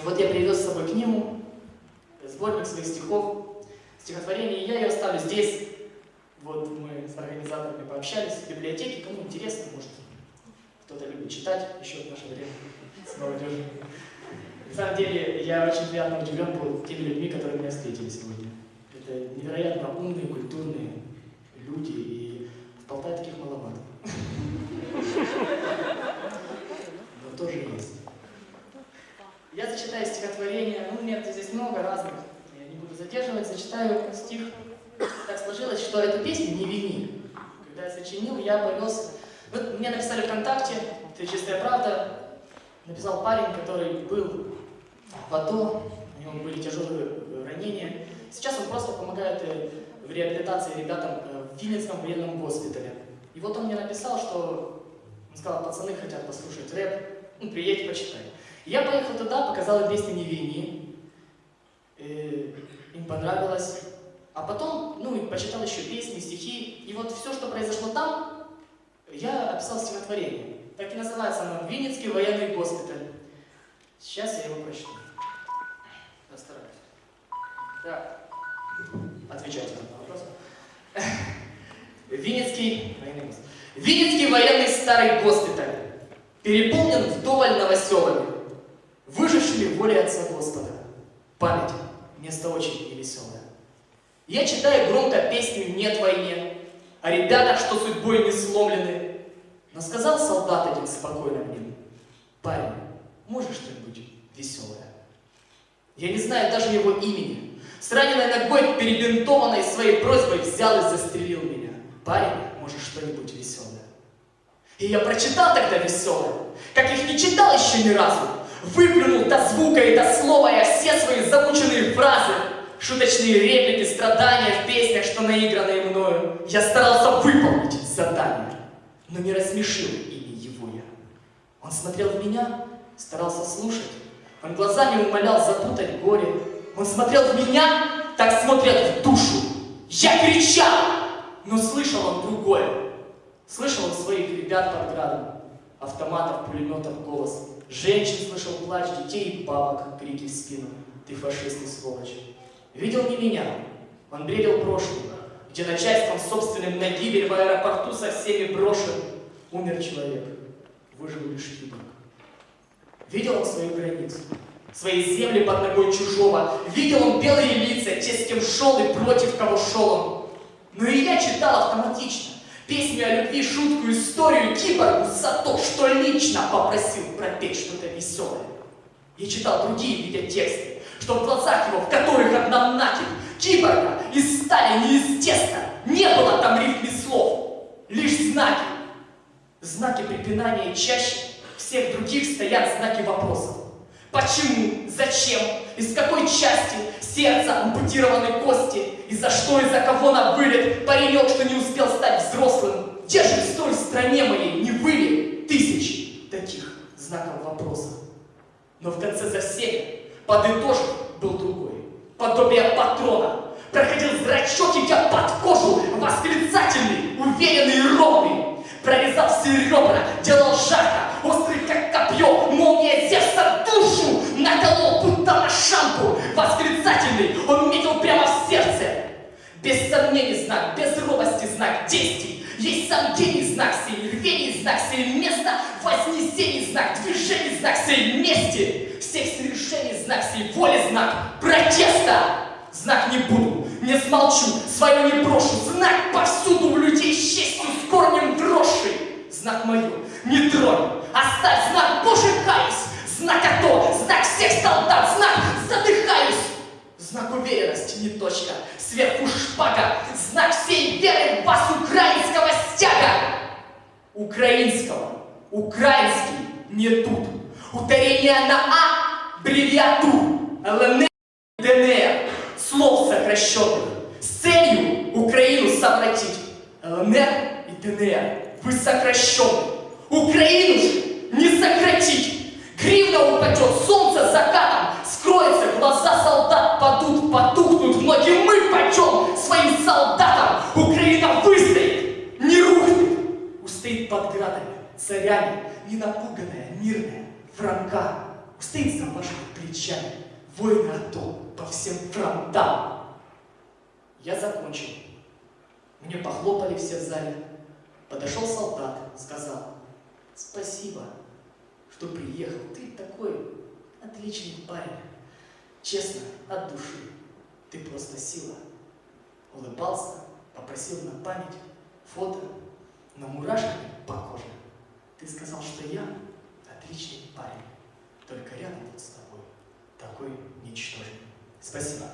И вот я привез с собой книгу, сборник своих стихов, стихотворение, и я ее оставлю здесь. Вот мы с организаторами пообщались в библиотеке, кому интересно, может, кто-то любит читать еще в наше время с молодежью. На самом деле, я очень приятно удивлен был теми людьми, которые меня встретили сегодня. Это невероятно умные, культурные люди, и в Полтаве таких маловато. Но тоже есть. Я зачитаю стихотворение, здесь много разных, я не буду задерживать, зачитаю стих. Так сложилось, что эту песню «Не вини». Когда я сочинил, я повез... Вот мне написали ВКонтакте, это чистая правда, написал парень, который был в АТО, у него были тяжелые ранения. Сейчас он просто помогает э, в реабилитации ребятам э, в Винницком военном госпитале. И вот он мне написал, что он сказал, пацаны хотят послушать рэп, ну, приедь, почитай. Я поехал туда, показал им песню «Не вини», э, им понравилось. А потом, ну, почитал еще песни, стихи, и вот все, что произошло там, я описал стихотворение. Так и называется оно «Винницкий военный госпиталь». Сейчас я его прочту. Постараюсь. Так, отвечайте на вопрос. Винницкий военный госпиталь. Винницкий военный старый госпиталь переполнен вдоволь новоселами, выжившими волей Отца Господа. Память – место очень невеселое. Я читаю громко песню «Нет войне», о ребятах, что судьбой не сломлены. Но сказал солдат один спокойно мне, «Парень, можешь что-нибудь веселое?» Я не знаю даже его имени. С раненой ногой, перебинтованной своей просьбой, взял и застрелил меня. «Парень, можешь что-нибудь веселое?» И я прочитал тогда веселое, как их не читал еще ни разу. Выплюнул до звука и до слова я все свои замученные фразы, шуточные реплики, страдания в песнях, что наигранные мною. Я старался выполнить задание, но не рассмешил ими его я. Он смотрел в меня, старался слушать, он глазами умолял запутать горе. Он смотрел в меня, так смотрят в душу. Я кричал, но слышал он другое. Слышал он своих ребят под градом, автоматов, пулеметов голос. Женщин слышал плач, детей и бабок, крики в спину. Ты фашист и сволочь. Видел не меня, он бредил прошлым, где начальством собственным на гибель в аэропорту со всеми брошен. Умер человек, выжил лишь киборг. Видел он свою границу, свои земли под ногой чужого. Видел он белые лица, те, с кем шел и против кого шел он. Но и я читал автоматично. Песню о любви, шутку, историю киборгу за то, что лично попросил пропеть что-то веселое. Я читал другие, видя тексты, что в глазах его, в которых одна накипь, киборга из стали, не из теста, не было там рифм слов, лишь знаки. Знаки препинания чаще всех других стоят знаки вопросов. Почему? Зачем? Из какой части сердца ампутированы кости? И за что и за кого на вылет паренек, что не успел стать взрослым? Где же в той стране моей не были тысяч таких знаков вопроса? Но в конце за всеми подытожив был другой. Подобие патрона. Проходил зрачок, идя под кожу, восклицательный, уверенный ровный. Прорезал все ребра, делал жарко, острый как копье, молния Зевса душу наколол, будто на шампу. Восклицательный, он Без сомнений знак, без робости знак действий. Есть сам гений знак сей, рвений знак сей, место вознесений знак, движений знак сей, мести. Всех свершений знак сей, воли знак, протеста. Знак не буду, не смолчу, свое не брошу. Знак повсюду у людей с честью, с корнем дрожший. Знак мою, не тронь, оставь знак, Боже, каюсь. Знак АТО, знак всех солдат, знак задыхаюсь. Знак уверенности, точка, сверху шпага. Знак всей веры вас украинского стяга. Украинского, украинский, не тут. Ударение на А, бревиатур, ЛНР, ДНР слов сокращенных с целью Украину совратить. ЛНР и ДНР, вы сокращенные. Украину же не сократить. Гривна упадет, царями, не напуганная, мирная, франка, Стыд за вашими плечами, воины АТО по всем фронтам. Я закончил. Мне похлопали все в зале. Подошел солдат, сказал, спасибо, что приехал. Ты такой отличный парень. Честно, от души. Ты просто сила. Улыбался, попросил на память фото, но мурашками по коже. Ты сказал, что я отличный парень, только рядом вот с тобой такой ничтожный. Спасибо.